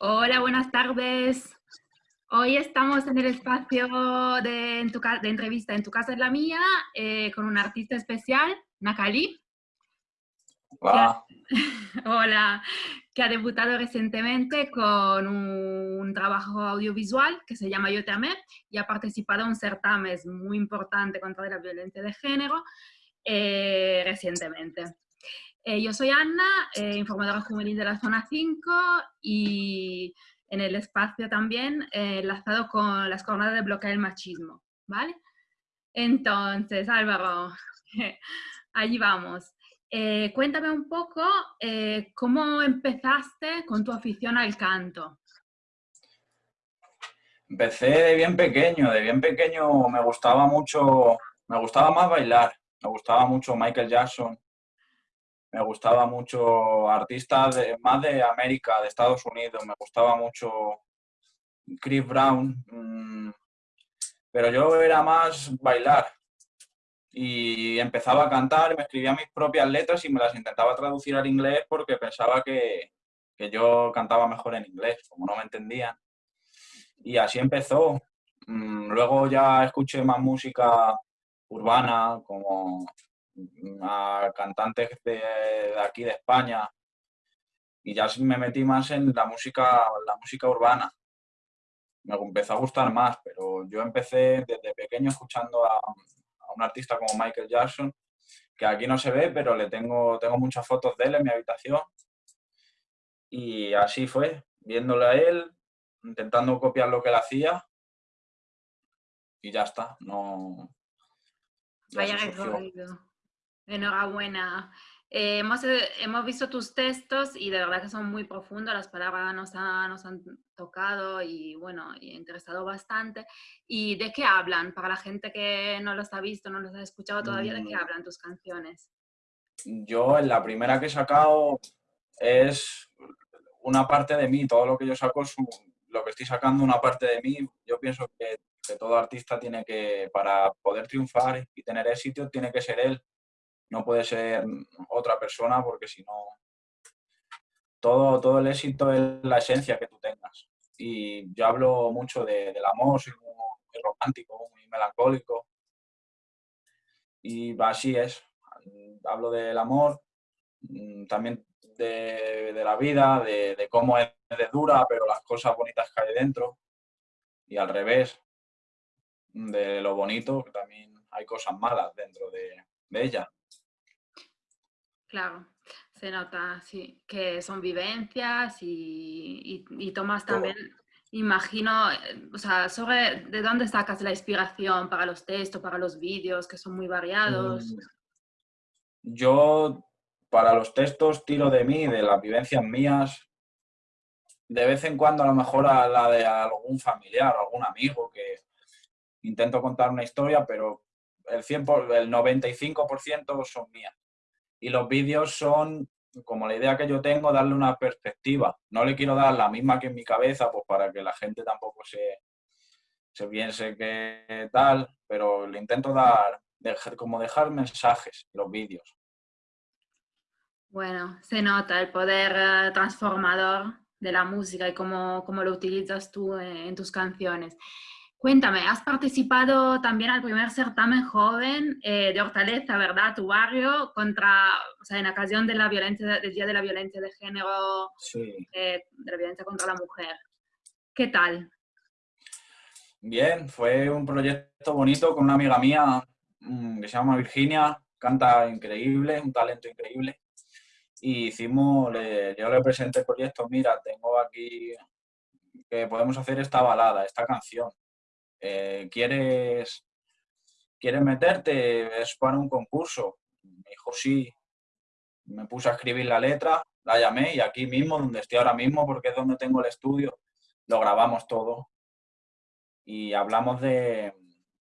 Hola, buenas tardes. Hoy estamos en el espacio de, en tu de entrevista En tu casa es la mía eh, con un artista especial, Nakali. Hola. hola, que ha debutado recientemente con un, trabajo audiovisual que se llama Yo te amé y ha participado en un certamen muy importante contra la violencia de género eh, recientemente. Eh, yo soy Ana, eh, informadora juvenil de la Zona 5 y en el espacio también eh, enlazado con las jornadas de bloqueo del machismo, ¿vale? Entonces, Álvaro, allí vamos. cuéntame un poco cómo empezaste con tu afición al canto. Empecé de bien pequeño, de bien pequeño me gustaba mucho, me gustaba más bailar, me gustaba mucho Michael Jackson, me gustaba mucho artistas de, más de América, de Estados Unidos, me gustaba mucho Chris Brown, mm, pero yo era más bailar y empezaba a cantar, me escribía mis propias letras y me las intentaba traducir al inglés porque pensaba que, que yo cantaba mejor en inglés, como no me entendían. Y así empezó. Mm, luego ya escuché más música urbana, como a cantantes de, aquí de España y ya me metí más en la música, la música urbana. Me empezó a gustar más, pero yo empecé desde pequeño escuchando a, un artista como Michael Jackson, que aquí no se ve, pero le tengo, tengo muchas fotos de él en mi habitación. Y así fue, viéndole a él, intentando copiar lo que él hacía y ya está. No, Vaya Enhorabuena. Eh, hemos, eh, hemos, visto tus textos y de verdad que son muy profundos, las palabras nos, nos han tocado y bueno, y interesado bastante. ¿Y de qué hablan? Para la gente que no los ha visto, no los ha escuchado todavía, ¿de qué mm. hablan tus canciones? Yo, en la primera que he sacado es una parte de mí, todo lo que yo saco es lo que estoy sacando una parte de mí. Yo pienso que, que todo artista tiene que, para poder triunfar y tener éxito, tiene que ser él no puede ser otra persona porque si no, todo, todo el éxito es la esencia que tú tengas. Y yo hablo mucho del amor, soy muy, romántico, muy melancólico. Y así es. Hablo del amor, mm, también de, la vida, de, cómo es de dura, pero las cosas bonitas que hay dentro. Y al revés, de lo bonito, que también hay cosas malas dentro de ella. Claro, se nota, sí, que son vivencias y, tomas también, imagino, eh, o sea, sobre de dónde sacas la inspiración para los textos, para los vídeos, que son muy variados. Mm, yo, para los textos, tiro de mí, de las vivencias mías, de vez en cuando a lo mejor a la de algún familiar, algún amigo, que intento contar una historia, pero el, 100 el 95% son mías y los vídeos son como la idea que yo tengo, darle una perspectiva. No le quiero dar la misma que en mi cabeza, pues para que la gente tampoco se, se piense que tal, pero le intento dar, dejar, como dejar mensajes en los vídeos. Bueno, se nota el poder eh, transformador de la música y cómo, cómo lo utilizas tú en tus canciones. Cuéntame, has participado también al primer certamen joven eh, de Hortaleza, ¿verdad? Tu barrio, contra, o sea, en ocasión de la violencia, del Día de la Violencia de Género, eh, de la violencia contra la mujer. ¿Qué tal? Bien, fue un proyecto bonito con una amiga mía mm, que se llama Virginia, canta increíble, un talento increíble. Y hicimos, yo le presenté el proyecto, mira, tengo aquí que podemos hacer esta balada, esta canción eh, ¿quieres, ¿quieres meterte? Es para un concurso. Me dijo, sí. Me puse a escribir la letra, la llamé y aquí mismo, donde estoy ahora mismo, porque es donde tengo el estudio, lo grabamos todo. Y hablamos de,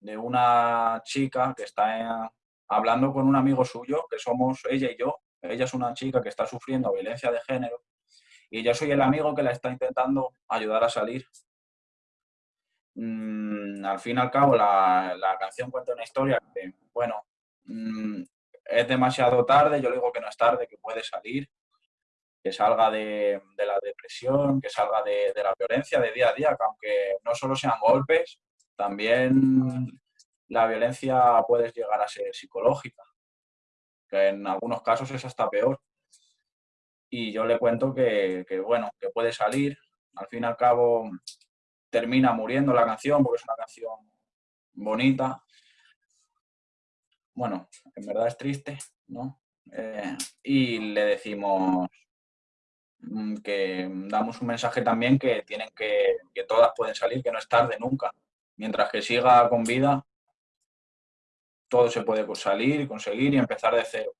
una chica que está hablando con un amigo suyo, que somos ella y yo. Ella es una chica que está sufriendo violencia de género y yo soy el amigo que la está intentando ayudar a salir Mm, al fin y al cabo la, canción cuenta una historia que, bueno, mm, es demasiado tarde, yo le digo que no es tarde, que puede salir. que salga de, la depresión, que salga de, la violencia de día a día, que aunque no solo sean golpes, también la violencia puede llegar a ser psicológica, que en algunos casos es hasta peor. Y yo le cuento que, que, bueno, que puede salir, al fin y al cabo termina muriendo la canción porque es una canción bonita. Bueno, en verdad es triste, ¿no? Eh, y le decimos mm, que damos un mensaje también que tienen que, que todas pueden salir, que no es tarde nunca. Mientras que siga con vida, todo se puede salir, conseguir y empezar de cero.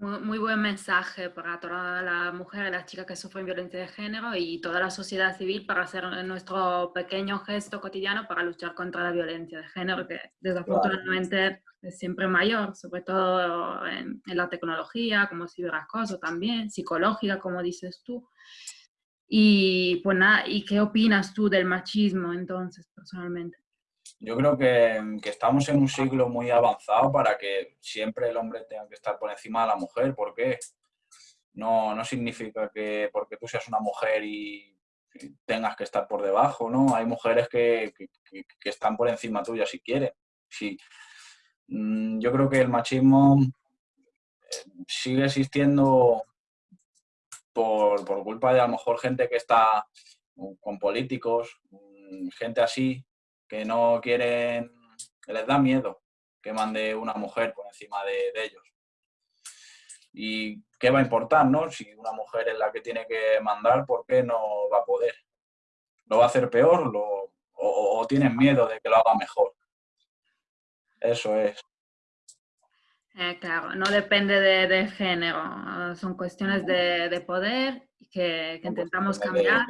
Muy, buen mensaje para toda la mujer y las chicas que sufren violencia de género y toda la sociedad civil para hacer nuestro pequeño gesto cotidiano para luchar contra la violencia de género, que desafortunadamente es siempre mayor, sobre todo en, la tecnología, como ciberacoso también, psicológica, como dices tú. Y pues nada, ¿y qué opinas tú del machismo entonces, personalmente? Yo creo que, estamos en un siglo muy avanzado para que siempre el hombre tenga que estar por encima de la mujer. ¿Por qué? No, no significa que porque tú seas una mujer y tengas que estar por debajo, ¿no? Hay mujeres que, que, están por encima tuya si quieren. Sí. Mm, yo creo que el machismo eh, sigue existiendo por, por culpa de a lo mejor gente que está con políticos, mm, gente así, que no quieren, que les da miedo que mande una mujer por encima de, ellos. ¿Y qué va a importar, no? Si una mujer es la que tiene que mandar, ¿por qué no va a poder? ¿Lo va a hacer peor o, tienen miedo de que lo haga mejor? Eso es. Eh, claro, no depende de, género, son cuestiones de, poder que, intentamos cambiar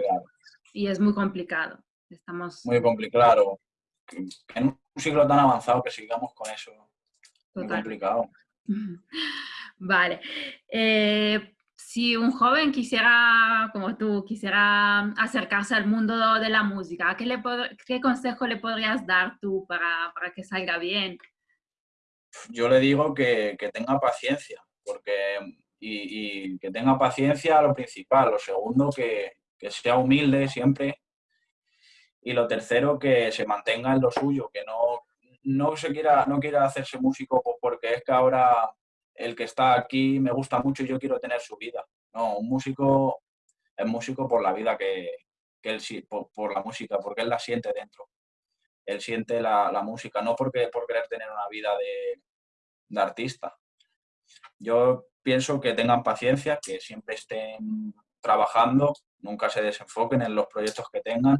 y es muy complicado. Estamos... Muy complicado en un siglo tan avanzado que sigamos con eso. Muy complicado. Vale. Eh, si un joven quisiera, como tú, quisiera acercarse al mundo de la música, ¿qué, le qué consejo le podrías dar tú para, para, que salga bien? Yo le digo que, que tenga paciencia, porque y, y, que tenga paciencia lo principal. Lo segundo, que, que sea humilde siempre y lo tercero, que se mantenga en lo suyo, que no, no se quiera, no quiera hacerse músico porque es que ahora el que está aquí me gusta mucho y yo quiero tener su vida. No, un músico es músico por la vida que, que él por, por, la música, porque él la siente dentro. Él siente la, la música, no porque por querer tener una vida de, de artista. Yo pienso que tengan paciencia, que siempre estén trabajando, nunca se desenfoquen en los proyectos que tengan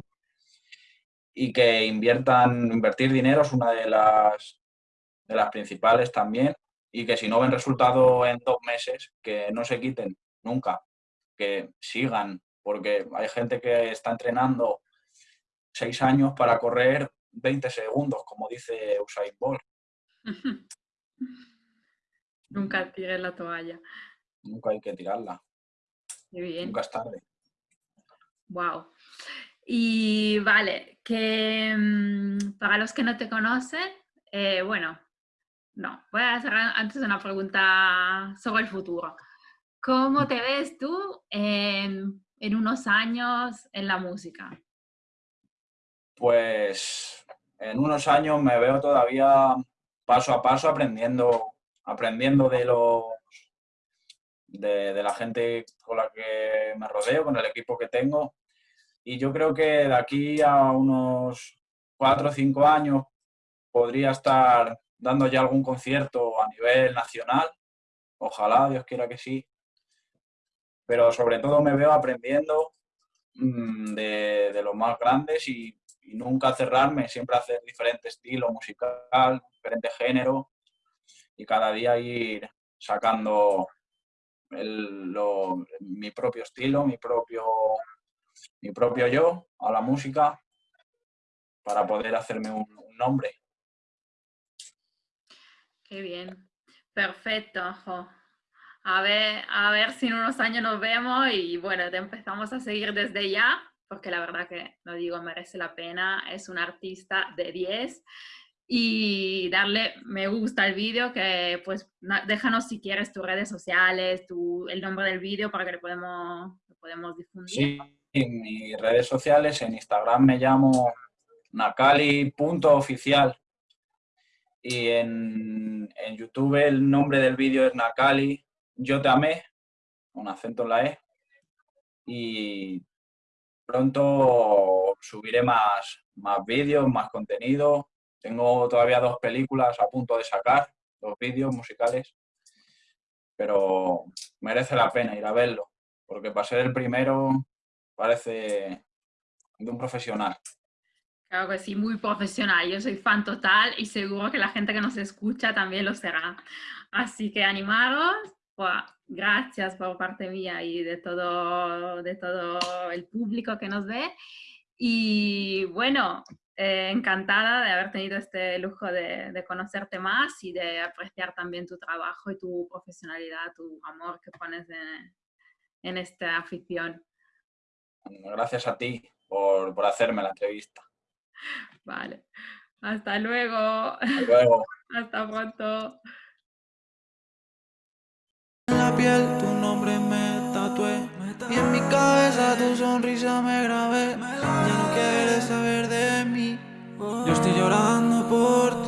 y que inviertan, invertir dinero es una de las, de las principales también y que si no ven resultado en dos meses, que no se quiten nunca, que sigan, porque hay gente que está entrenando seis años para correr 20 segundos, como dice Usain Bolt. Nunca tires la toalla. Nunca hay que tirarla. bien. Nunca es tarde. Wow. Y vale, que mm, para los que no te conocen, eh, bueno, no, voy a hacer antes una pregunta sobre el futuro. ¿Cómo te ves tú en, unos años en la música? Pues en unos años me veo todavía paso a paso aprendiendo, aprendiendo de los de, la gente con la que me rodeo, con el equipo que tengo y yo creo que de aquí a unos cuatro o cinco años podría estar dando ya algún concierto a nivel nacional. Ojalá, Dios quiera que sí. Pero sobre todo me veo aprendiendo mm, de, los más grandes y, nunca cerrarme, siempre hacer diferente estilo musical, diferente género y cada día ir sacando mi propio estilo, mi propio mi propio yo a la música para poder hacerme un, nombre. Qué bien, perfecto. A ver, a ver si en unos años nos vemos y bueno, te empezamos a seguir desde ya, porque la verdad que, lo digo, merece la pena, es un artista de 10 y darle me gusta al vídeo, que pues déjanos si quieres tus redes sociales, tu, el nombre del vídeo para que lo podemos, lo podemos difundir. Sí, en mis redes sociales, en Instagram me llamo nakali.oficial y en, en, YouTube el nombre del vídeo es Nakali, yo te amé, un acento en la E, y pronto subiré más, más vídeos, más contenido. Tengo todavía dos películas a punto de sacar, dos vídeos musicales, pero merece la pena ir a verlo, porque para ser el primero parece de un profesional. Claro que sí, muy profesional. Yo soy fan total y seguro que la gente que nos escucha también lo será. Así que animaros. gracias por parte mía y de todo, de todo el público que nos ve. Y bueno, eh, encantada de haber tenido este lujo de, de, conocerte más y de apreciar también tu trabajo y tu profesionalidad, tu amor que pones en, en esta afición. Gracias a ti por, por hacerme la entrevista. Vale. Hasta luego. Hasta luego. Hasta pronto. En la piel tu nombre me tatué y en mi cabeza tu sonrisa me grabé. Ya no quieres saber de mí. Yo estoy llorando por